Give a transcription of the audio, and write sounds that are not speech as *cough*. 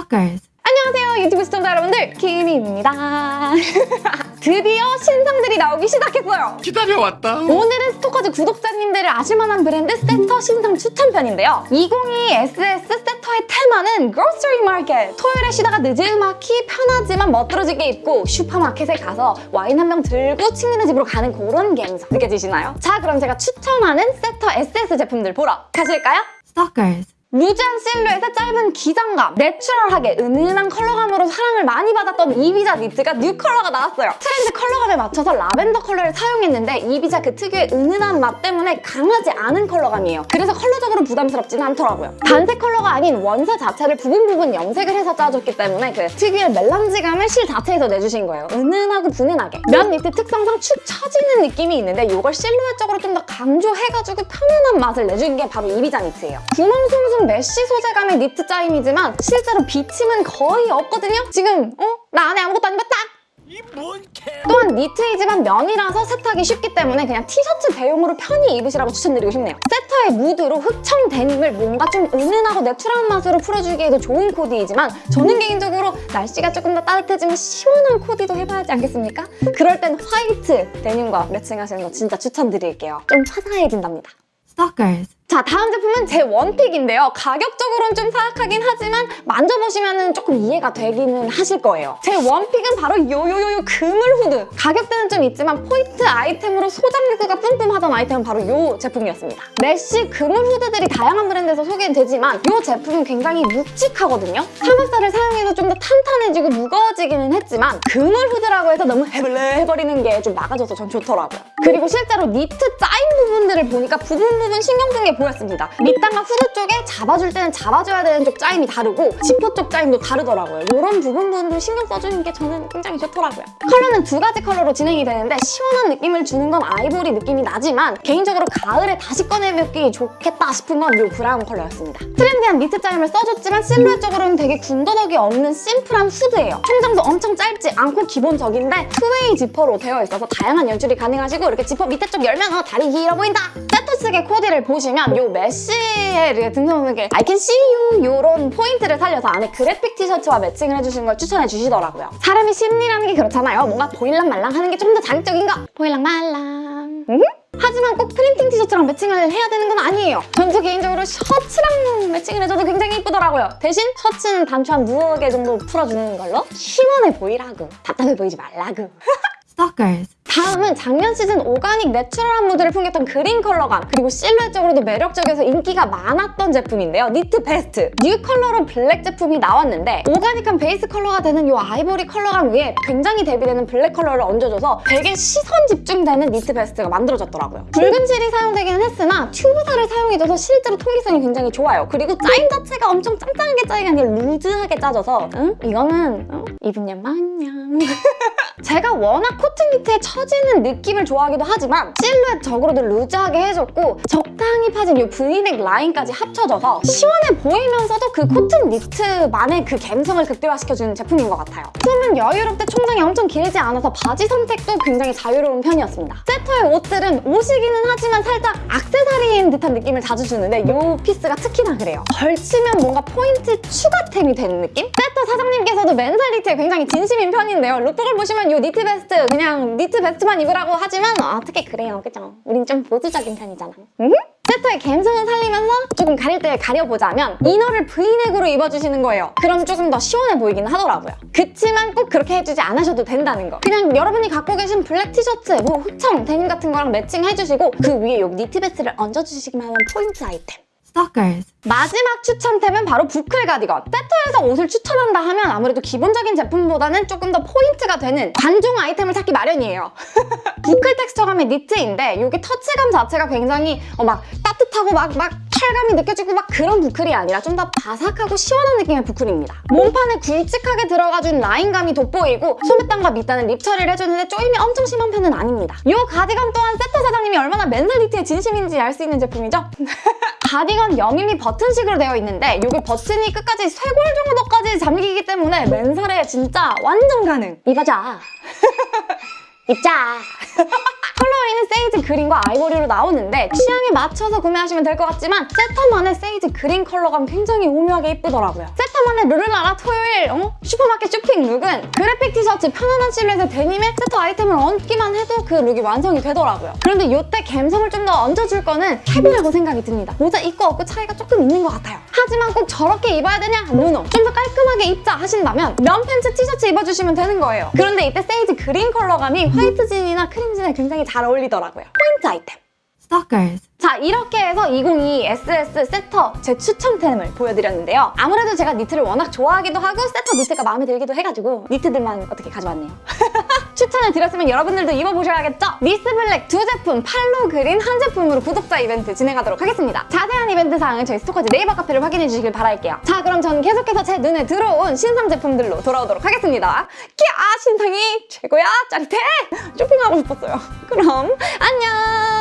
Stalkers. 안녕하세요 유튜브 시청자 여러분들 키미입니다 *laughs* 드디어 신상들이 나오기 시작했어요 기다려왔다. 오늘은 Stalkers 구독자님들을 아실만한 브랜드 SATUR 신상 추천편인데요 2022 SS SATUR의 테마는 grocery market 토요일에 쉬다가 느지막이 편하지만 멋들어지게 입고 슈퍼마켓에 가서 와인 한 병 들고 친구네 집으로 가는 그런 감성 느껴지시나요? 자 그럼 제가 추천하는 SATUR SS 제품들 보러 가실까요? Stalkers. loose한 실루엣의 짧은 기장감, natural하게 은은한 컬러감으로 사랑을 많이 받았던 이비자 니트가 new color가 나왔어요. 트렌드 컬러감에 맞춰서 라벤더 컬러를 사용했는데 이비자 그 특유의 은은한 맛 때문에 강하지 않은 컬러감이에요. 그래서 컬러적으로 부담스럽지는 않더라고요. 단색 컬러가 아닌 원사 자체를 부분 부분 염색을 해서 짜줬기 때문에 그 특유의 melange감을 실 자체에서 내주신 거예요. 은은하고 분은하게. 면 니트 특성상 축 처지는 느낌이 있는데 이걸 실루엣적으로 좀 더 강조해가지고 편안한 맛을 내준 게 바로 이비자 니트예요. 구멍 숭숭 메쉬 소재감의 니트 짜임이지만 실제로 비침은 거의 없거든요? 지금 어? 나 안에 아무것도 안 입었다! 또한 니트이지만 면이라서 세탁이 쉽기 때문에 그냥 티셔츠 대용으로 편히 입으시라고 추천드리고 싶네요. 세터의 무드로 흑청 데님을 뭔가 좀 은은하고 내추럴한 맛으로 풀어주기에도 좋은 코디이지만 저는 개인적으로 날씨가 조금 더 따뜻해지면 시원한 코디도 해봐야 하지 않겠습니까? 그럴 땐 화이트 데님과 매칭하시는 거 진짜 추천드릴게요. 좀 화사해진답니다. Stalkers. 자 다음 제품은 제 원픽인데요. 가격적으로는 좀 사악하긴 하지만 만져보시면 조금 이해가 되기는 하실 거예요. 제 원픽은 바로 요요요요 그물 후드. 가격대는 좀 있지만 포인트 아이템으로 소장 욕구가 뿜뿜하던 아이템은 바로 요 제품이었습니다. 메쉬 그물 후드들이 다양한 브랜드에서 소개되지만 요 제품은 굉장히 묵직하거든요. 사물살을 사용해도 좀 더 탄탄해지고 무거워지기는 했지만 그물 후드라고 해서 너무 헤벌레해버리는 게 좀 막아줘서 전 좋더라고요. 그리고 실제로 니트 짜임 부분들을 보니까 부분 부분 신경 쓴 게 보였습니다. 밑단과 후드 쪽에 잡아줄 때는 잡아줘야 되는 쪽 짜임이 다르고 지퍼 쪽 짜임도 다르더라고요. 이런 부분 부분들 신경 써주는 게 저는 굉장히 좋더라고요. 컬러는 두 가지 컬러로 진행이 되는데 시원한 느낌을 주는 건 아이보리 느낌이 나지만 개인적으로 가을에 다시 꺼내입기 좋겠다 싶은 건 이 브라운 컬러였습니다. 트렌디한 니트 짜임을 써줬지만 실루엣적으로는 되게 군더더기 없는 심플한 후드예요. 총장도 엄청 짧지 않고 기본적인데 two-way 지퍼로 되어 있어서 다양한 연출이 가능하시고 이렇게 지퍼 밑에 쪽 열면 어, 다리 길어 보인다! 세터 측의 코디를 보시면 요 메쉬에 숭숭하게 I can see you 이런 포인트를 살려서 안에 그래픽 티셔츠와 매칭을 해주신 걸 추천해 주시더라고요. 사람의 심리라는 게 그렇잖아요. 뭔가 보일랑 말랑 하는 게 좀 더 자극적인 거. 보일랑 말랑. 음? 하지만 꼭 프린팅 티셔츠랑 매칭을 해야 되는 건 아니에요. 전저 개인적으로 셔츠랑 매칭을 해줘도 굉장히 이쁘더라고요. 대신 셔츠는 단추 한 두어 개 정도 풀어주는 걸로 시원해 보이라고. 답답해 보이지 말라고. *laughs* Stalkers. 다음은 작년 시즌 organic 내추럴한 무드를 풍겼던 그린 컬러감 그리고 실루엣적으로도 매력적이어서 인기가 많았던 제품인데요. 니트 베스트 new 컬러로 블랙 제품이 나왔는데 오가닉한 베이스 컬러가 되는 이 아이보리 컬러감 위에 굉장히 대비되는 블랙 컬러를 얹어줘서 되게 시선 집중되는 니트 베스트가 만들어졌더라고요. 굵은 실이 사용되기는 했으나 튜브사를 사용해줘서 실제로 통기성이 굉장히 좋아요. 그리고 짜임 자체가 엄청 짱짱하게 짜인 게 아니라 루즈하게 짜져서 응? 이거는 응? 입으면 마냥 *laughs* 제가 워낙 코튼 니트의 처지는 느낌을 좋아하기도 하지만 실루엣적으로도 루즈하게 해줬고 적당히 파진 이 V넥 라인까지 합쳐져서 시원해 보이면서도 그 코튼 니트만의 그 감성을 극대화시켜주는 제품인 것 같아요. 품은 여유롭게 총장이 엄청 길지 않아서 바지 선택도 굉장히 자유로운 편이었습니다. 세터의 옷들은 옷이기는 하지만 살짝 악세사리인 듯한 느낌을 자주 주는데 이 피스가 특히나 그래요. 걸치면 뭔가 포인트 추가템이 되는 느낌? 세터 사장님께서도 니트에 굉장히 진심인 편인데요. lookbook을 보시면 이 니트 베스트 그냥 니트 베스트 만 입으라고 하지만 아, 어떻게 그래요, 그죠? 우린 좀 보수적인 편이잖아. 음? 세터의 감성을 살리면서 조금 가릴 때 가려보자면 inner를 V넥으로 입어주시는 거예요. 그럼 조금 더 시원해 보이긴 하더라고요. 그치만 꼭 그렇게 해주지 않으셔도 된다는 거. 그냥 여러분이 갖고 계신 블랙 티셔츠, 뭐 흑청, 데님 같은 거랑 매칭해주시고 그 위에 요 니트 베스트를 얹어주시기만 하면 포인트 아이템. Stalkers. 마지막 추천템은 바로 부클 가디건. 세터에서 옷을 추천한다 하면 아무래도 기본적인 제품보다는 조금 더 포인트가 되는 관종 아이템을 찾기 마련이에요. *laughs* 부클 텍스처감의 니트인데 이게 터치감 자체가 굉장히 어, 막 따뜻하고 막, 막 찰감이 느껴지고 막 그런 부클이 아니라 좀 더 바삭하고 시원한 느낌의 부클입니다. 몸판에 굵직하게 들어가준 라인감이 돋보이고 소매단과 밑단은 립 처리를 해주는데 조임이 엄청 심한 편은 아닙니다. 이 가디건 또한 세터 사장님이 얼마나 니트에 진심인지 알 수 있는 제품이죠? *laughs* 가디건 여밈이 버튼식으로 되어 있는데 이게 버튼이 끝까지 쇄골 정도까지 잠기기 때문에 맨살에 진짜 완전 가능! 입어자! *laughs* 입자! 컬러링은 sage green과 아이보리로 나오는데 취향에 맞춰서 구매하시면 될 것 같지만 세터만의 sage green 컬러감 굉장히 오묘하게 이쁘더라고요. 세터 스타만의 르르라라 토요일 어? 슈퍼마켓 쇼핑 룩은 그래픽 티셔츠 편안한 실루엣의 데님에 세트 아이템을 얹기만 해도 그 룩이 완성이 되더라고요. 그런데 이때 감성을 좀 더 얹어줄 거는 캡이라고 생각이 듭니다. 모자 있고 없고 차이가 조금 있는 것 같아요. 하지만 꼭 저렇게 입어야 되냐? No no. 좀 더 깔끔하게 입자 하신다면 면 팬츠 티셔츠 입어주시면 되는 거예요. 그런데 이때 sage green 컬러감이 화이트 진이나 크림 진에 굉장히 잘 어울리더라고요. 포인트 아이템. Stalkers. 자 이렇게 해서 2022 SS 세터 제 추천템을 보여드렸는데요. 아무래도 제가 니트를 워낙 좋아하기도 하고 세터 니트가 마음에 들기도 해가지고 니트들만 어떻게 가져왔네요. *laughs* 추천을 드렸으면 여러분들도 입어보셔야겠죠? 미스 블랙 두 제품 팔로 그린 한 제품으로 구독자 이벤트 진행하도록 하겠습니다. 자세한 이벤트 사항은 저희 스토커즈 네이버 카페를 확인해 주시길 바랄게요. 자 그럼 저는 계속해서 제 눈에 들어온 신상 제품들로 돌아오도록 하겠습니다. 키아 신상이 최고야! 짜릿해! 쇼핑하고 싶었어요. 그럼 안녕